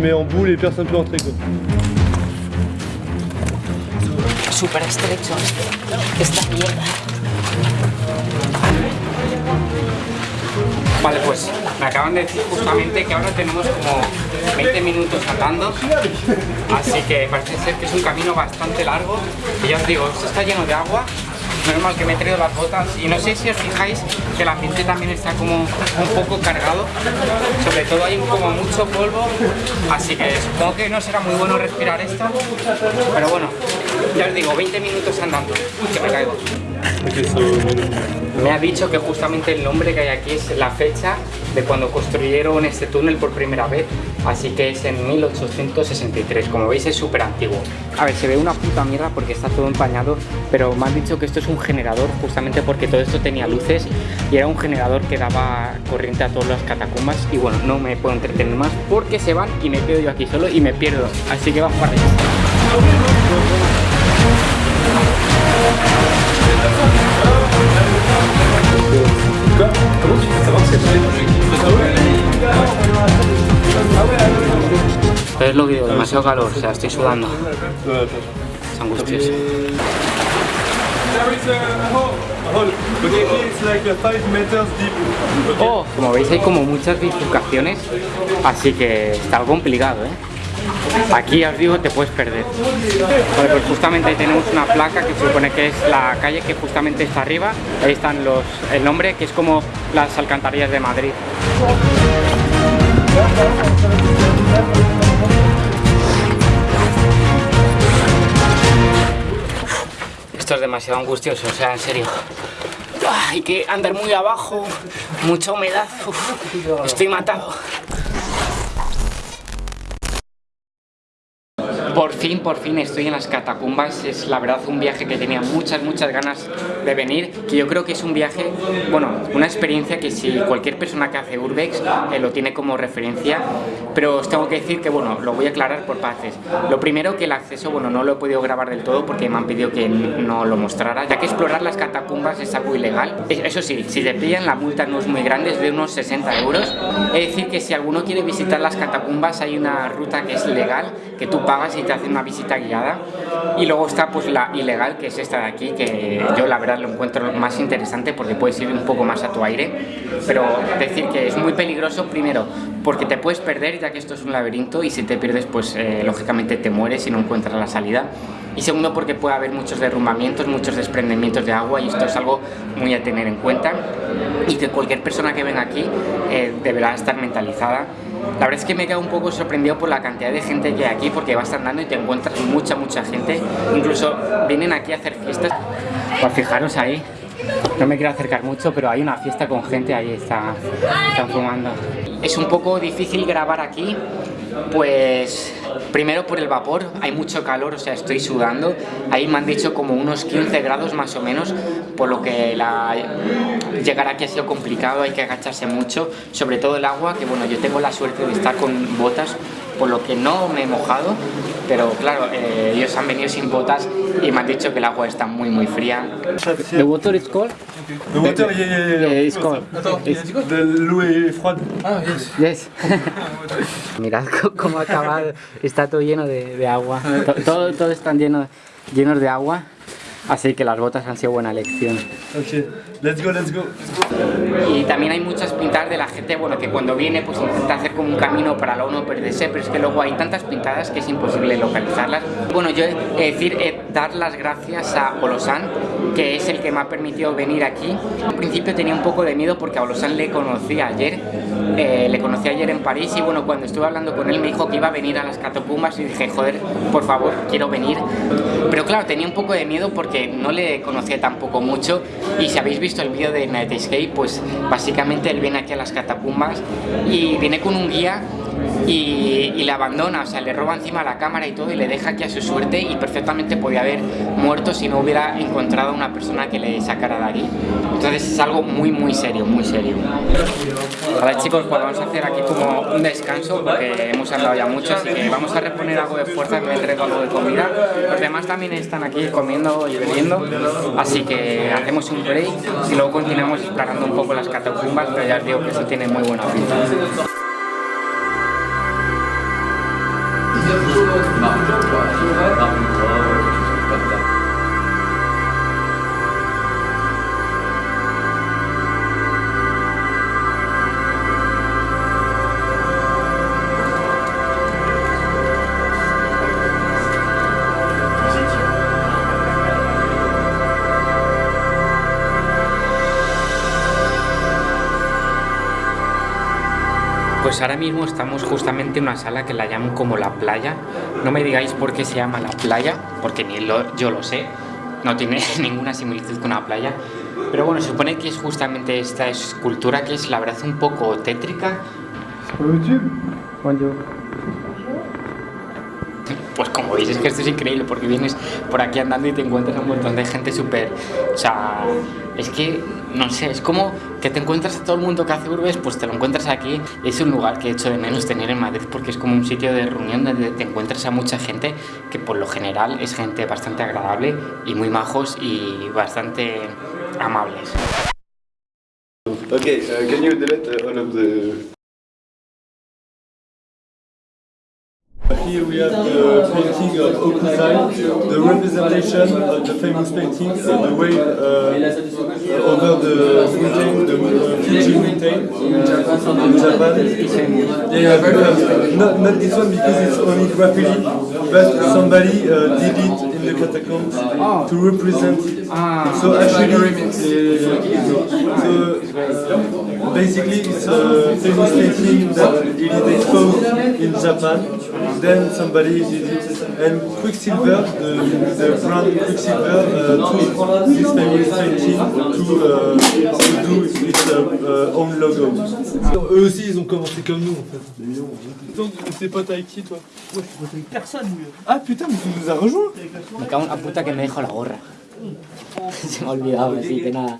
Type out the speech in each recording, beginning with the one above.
met en boule et personne peut entrer quoi. Súper estrecho esta mierda. Vale, pues me acaban de decir justamente que ahora tenemos como 20 minutos andando, así que parece ser que es un camino bastante largo. Y ya os digo, esto está lleno de agua, menos mal que me he traído las botas. Y no sé si os fijáis que el ambiente también está como un poco cargado, sobre todo hay como mucho polvo, así que supongo que no será muy bueno respirar esto, pero bueno, ya os digo, 20 minutos andando, Uy, que me caigo. Me ha dicho que justamente el nombre que hay aquí es la fecha de cuando construyeron este túnel por primera vez, así que es en 1863, como veis es súper antiguo. A ver, se ve una puta mierda porque está todo empañado, pero me han dicho que esto es un generador justamente porque todo esto tenía luces y era un generador que daba corriente a todas las catacumbas y bueno, no me puedo entretener más porque se van y me quedo yo aquí solo y me pierdo, así que vamos para allá. Es lo que digo, demasiado calor, o sea, estoy sudando. Es angustioso. There is a hole. A hole. Okay, here it's like 5 meters deep. Okay. Oh, como veis hay como muchas bifurcaciones, así que está complicado, ¿eh? Aquí os digo, te puedes perder. Vale, pues justamente tenemos una placa que se supone que es la calle que justamente está arriba. Ahí están los, el nombre, que es como las alcantarillas de Madrid. Esto es demasiado angustioso, o sea, en serio. Hay que andar muy abajo, mucha humedad. Estoy matado. Por fin, por fin estoy en las catacumbas. Es la verdad un viaje que tenía muchas, muchas ganas de venir. Que yo creo que es un viaje, bueno, una experiencia que si cualquier persona que hace Urbex eh, lo tiene como referencia. Pero os tengo que decir que, bueno, lo voy a aclarar por partes. Lo primero que el acceso, bueno, no lo he podido grabar del todo porque me han pedido que no lo mostrara. Ya que explorar las catacumbas es algo ilegal. Es- Eso sí, si te pillan la multa no es muy grande, es de unos 60 euros. Es decir, que si alguno quiere visitar las catacumbas hay una ruta que es legal, que tú pagas hacen una visita guiada. Y luego está pues la ilegal, que es esta de aquí, que yo la verdad lo encuentro más interesante porque puedes ir un poco más a tu aire. Pero decir que es muy peligroso, primero, porque te puedes perder ya que esto es un laberinto y si te pierdes pues eh, lógicamente te mueres y no encuentras la salida. Y segundo porque puede haber muchos derrumbamientos, muchos desprendimientos de agua y esto es algo muy a tener en cuenta y que cualquier persona que venga aquí eh, deberá estar mentalizada. La verdad es que me he quedado un poco sorprendido por la cantidad de gente que hay aquí porque vas andando y te encuentras mucha, mucha gente. Incluso vienen aquí a hacer fiestas. Pues fijaros ahí, no me quiero acercar mucho, pero hay una fiesta con gente, ahí está, están fumando. Es un poco difícil grabar aquí, pues primero por el vapor, hay mucho calor, o sea, estoy sudando. Ahí me han dicho como unos 15 grados más o menos, por lo que llegar aquí ha sido complicado, hay que agacharse mucho, sobre todo el agua, que bueno, yo tengo la suerte de estar con botas, por lo que no me he mojado, pero claro, eh, ellos han venido sin botas y me han dicho que el agua está muy muy fría. The water is cold? The water, yeah, yeah, yeah. Yeah, it's cold. It's- De l'eau est froide. Yes. Mirad cómo ha acabado. Está todo lleno de, de agua. To- Todo, todo están lleno, llenos de agua. Así que las botas han sido buena elección. Ok, let's go, let's go. Y también hay muchas pintadas de la gente, bueno, que cuando viene pues intenta hacer como un camino para luego no perderse, pero es que luego hay tantas pintadas que es imposible localizarlas. Bueno, yo he de decir, eh, dar las gracias a Olosan, que es el que me ha permitido venir aquí. Al principio tenía un poco de miedo porque a Olosan le conocí ayer, eh, le conocí ayer en París y bueno, cuando estuve hablando con él me dijo que iba a venir a las catacumbas y dije, joder, por favor, quiero venir. Pero claro, tenía un poco de miedo porque no le conocía tampoco mucho y si habéis visto el vídeo de Nightscape, pues básicamente él viene aquí a las catacumbas y viene con un guía y, y le abandona, o sea, le roba encima la cámara y todo y le deja aquí a su suerte y perfectamente podía haber muerto si no hubiera encontrado una persona que le sacara de aquí. Entonces es algo muy muy serio, muy serio. Vale chicos, pues vamos a hacer aquí como un descanso porque hemos andado ya mucho, así que vamos a reponer algo de fuerza, me traído algo de comida. Los demás también están aquí comiendo y bebiendo, así que hacemos un break y luego continuamos explorando un poco las catacumbas, pero ya os digo que eso tiene muy buena pinta. 진짜 부족한 나쁜 것과 실패 나쁜 것 Pues ahora mismo estamos justamente en una sala que la llaman como la playa. No me digáis por qué se llama la playa, porque ni lo- yo lo sé. No tiene ninguna similitud con una playa. Pero bueno, se supone que es justamente esta escultura que es la verdad un poco tétrica. Como veis es que esto es increíble porque vienes por aquí andando y te encuentras a un montón de gente súper... O sea, es que, no sé, es como que te encuentras a todo el mundo que hace urbes, pues te lo encuentras aquí. Es un lugar que he hecho de menos tener en Madrid porque es como un sitio de reunión donde te encuentras a mucha gente que por lo general es gente bastante agradable y muy majos y bastante amables. Okay, uh, can you delete. Here we have the painting of Okuzai, the representation of the famous painting, uh, the way uh, over the mountain, the uh, Fuji mountain in Japan. Japan. Yeah, uh, not, not this one because it's only graffiti, but somebody uh, did it in the catacombs to represent. So actually, uh, so basically it's a famous painting that it is exposed in Japan. Then somebody did it, and Quicksilver, the, the brand Quicksilver, uh, took this famous painting to, uh, to do its uh, uh, own logo. Eux aussi, ils ont commencé comme nous en fait. T'es pote avec qui toi? Moi, je suis avec personne. Ah putain, mais tu nous as rejoints Me cago en la puta que me dejo la gorra. Se me ha olvidado, así que nada.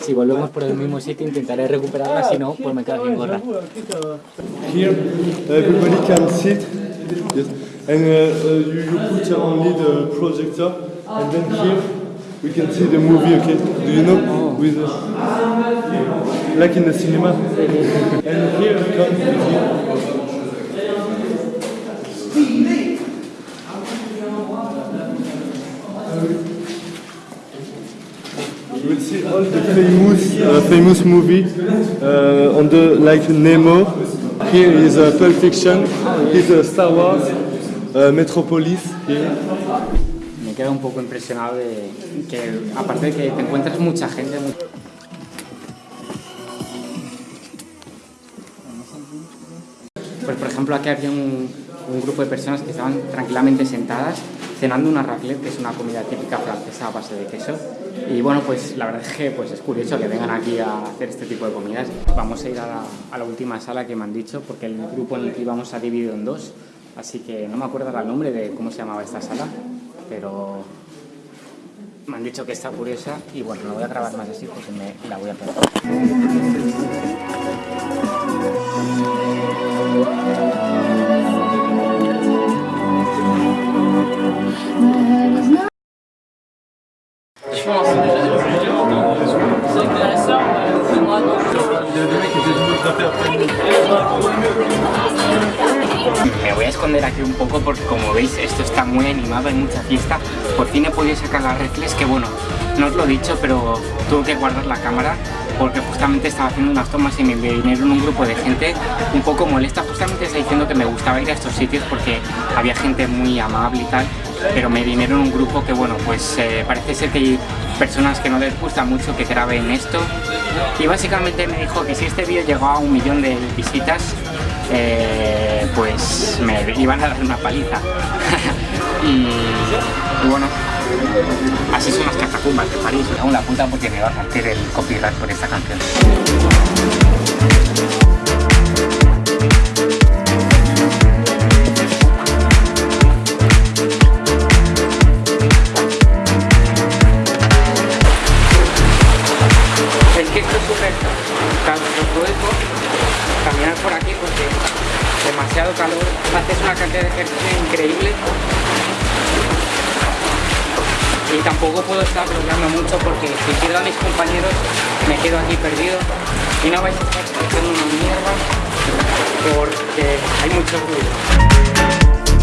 Si volvemos por el mismo sitio intentaré recuperarla, si no, pues me quedo sin gorra. Here, everybody can sit, yes. and uh, uh, you, you put only the projector, and then here we can see the movie. Okay, do you know with uh, like in the cinema? and here we come with you. You will see all the famous, uh, famous movie uh, on the like Nemo. Here is uh, Pulp Fiction. Uh, Star Wars, uh, Metropolis. Here. Me quedo un poco impresionado de que, aparte de que te encuentras mucha gente, Pues por ejemplo aquí había un, un grupo de personas que estaban tranquilamente sentadas cenando una raclette, que es una comida típica francesa a base de queso. Y bueno, pues la verdad es que pues, es curioso que vengan aquí a hacer este tipo de comidas. Vamos a ir a la, última sala que me han dicho, porque el grupo en el que íbamos ha dividido en dos. Así que no me acuerdo el nombre de cómo se llamaba esta sala, pero me han dicho que está curiosa y bueno, no voy a grabar más así porque me la voy a perder. Me voy a esconder aquí un poco porque como veis esto está muy animado, hay mucha fiesta. Por fin he podido sacar las reflex que bueno, no os lo he dicho, pero tuve que guardar la cámara porque justamente estaba haciendo unas tomas y me vinieron un grupo de gente un poco molesta. Justamente está diciendo que me gustaba ir a estos sitios porque había gente muy amable y tal, pero me vinieron un grupo que bueno, pues eh, parece ser que hay personas que no les gusta mucho que graben esto. Y básicamente me dijo que si este vídeo llegaba a un millón de visitas eh, pues me iban a dar una paliza. Y, bueno así son las catacumbas de París. En la puta porque me va a partir el copyright por esta canción por aquí porque demasiado calor, haces una cantidad de ejercicio increíble. Y tampoco puedo estar bloqueando mucho porque si pierdo a mis compañeros me quedo aquí perdido. Y no vais a estar haciendo una mierda porque hay mucho ruido.